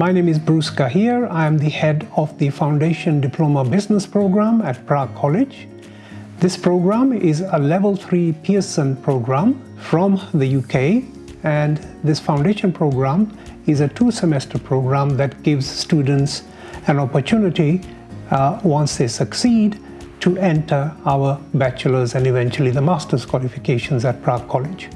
My name is Bruce Gahir. I am the head of the Foundation Diploma Business Program at Prague College. This program is a level 3 Pearson program from the UK and this foundation program is a two-semester program that gives students an opportunity uh, once they succeed to enter our bachelor's and eventually the master's qualifications at Prague College.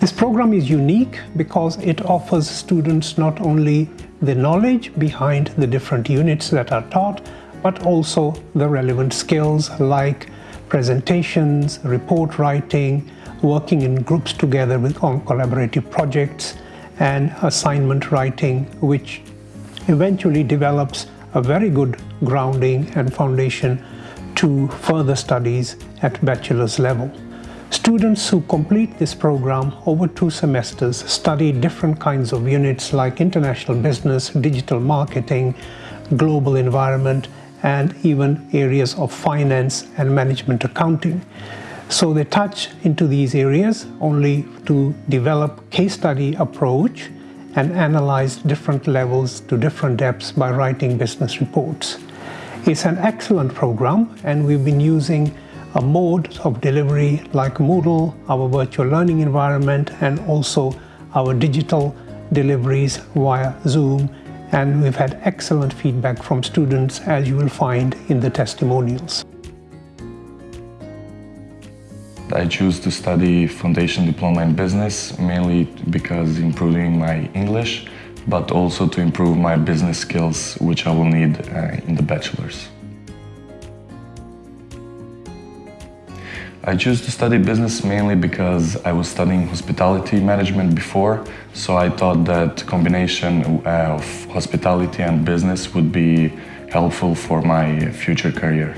This program is unique because it offers students not only the knowledge behind the different units that are taught, but also the relevant skills like presentations, report writing, working in groups together with on collaborative projects, and assignment writing, which eventually develops a very good grounding and foundation to further studies at bachelor's level. Students who complete this program over two semesters study different kinds of units like international business, digital marketing, global environment, and even areas of finance and management accounting. So they touch into these areas only to develop case study approach and analyze different levels to different depths by writing business reports. It's an excellent program and we've been using a mode of delivery like Moodle, our virtual learning environment and also our digital deliveries via Zoom and we've had excellent feedback from students as you will find in the testimonials. I choose to study Foundation Diploma in Business mainly because improving my English, but also to improve my business skills, which I will need uh, in the bachelor's. I chose to study business mainly because I was studying hospitality management before, so I thought that combination uh, of hospitality and business would be helpful for my future career.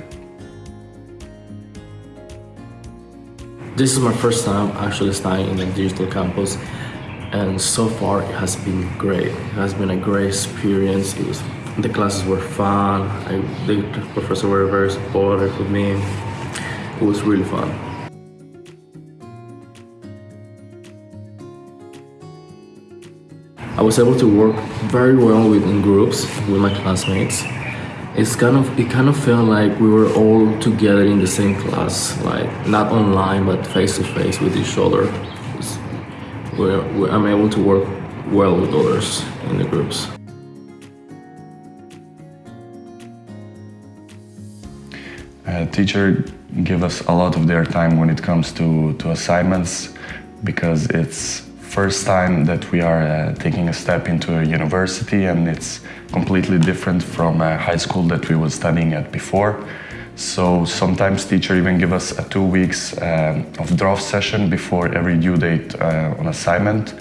This is my first time actually studying in a digital campus and so far it has been great. It has been a great experience. It was, the classes were fun. I, the professors were very supportive with me. It was really fun. I was able to work very well with in groups with my classmates. It's kind of it kind of felt like we were all together in the same class like not online but face to face with each other. I'm able to work well with others in the groups. A teacher give us a lot of their time when it comes to, to assignments because it's first time that we are uh, taking a step into a university and it's completely different from a high school that we were studying at before. So sometimes teacher even give us a two weeks uh, of draft session before every due date uh, on assignment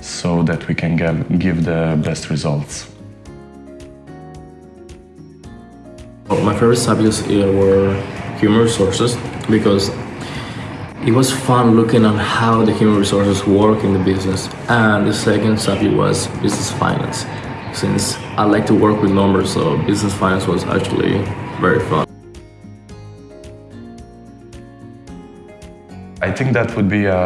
so that we can give, give the best results. My favorite subjects were human resources because it was fun looking at how the human resources work in the business. And the second subject was business finance. Since I like to work with numbers, so business finance was actually very fun. I think that would be a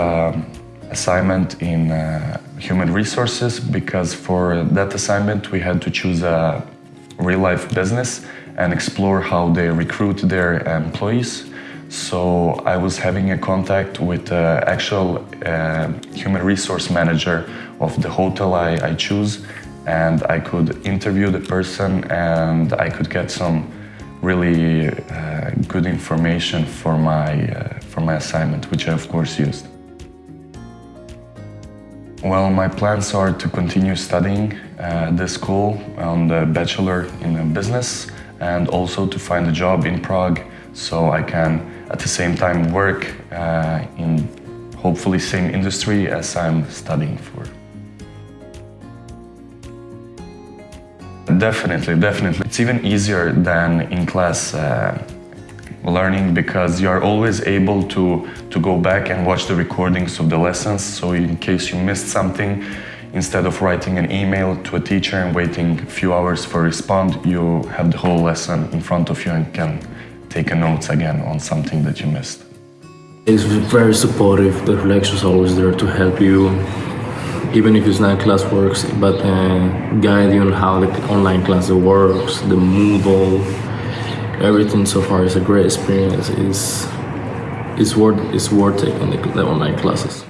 assignment in uh, human resources because for that assignment we had to choose a real-life business and explore how they recruit their employees so I was having a contact with the actual uh, human resource manager of the hotel I, I choose and I could interview the person and I could get some really uh, good information for my, uh, for my assignment, which I of course used. Well, my plans are to continue studying at uh, the school on the bachelor in business and also to find a job in Prague so I can at the same time work uh, in hopefully same industry as I'm studying for. Definitely, definitely. It's even easier than in class uh, learning because you are always able to, to go back and watch the recordings of the lessons. So in case you missed something, instead of writing an email to a teacher and waiting a few hours for a response, you have the whole lesson in front of you and can take notes again on something that you missed. It's very supportive. The lecture's always there to help you even if it's not class works, but uh, guide you on how the online class works, the Moodle, everything so far is a great experience. It's, it's worth, it's worth taking the, the online classes.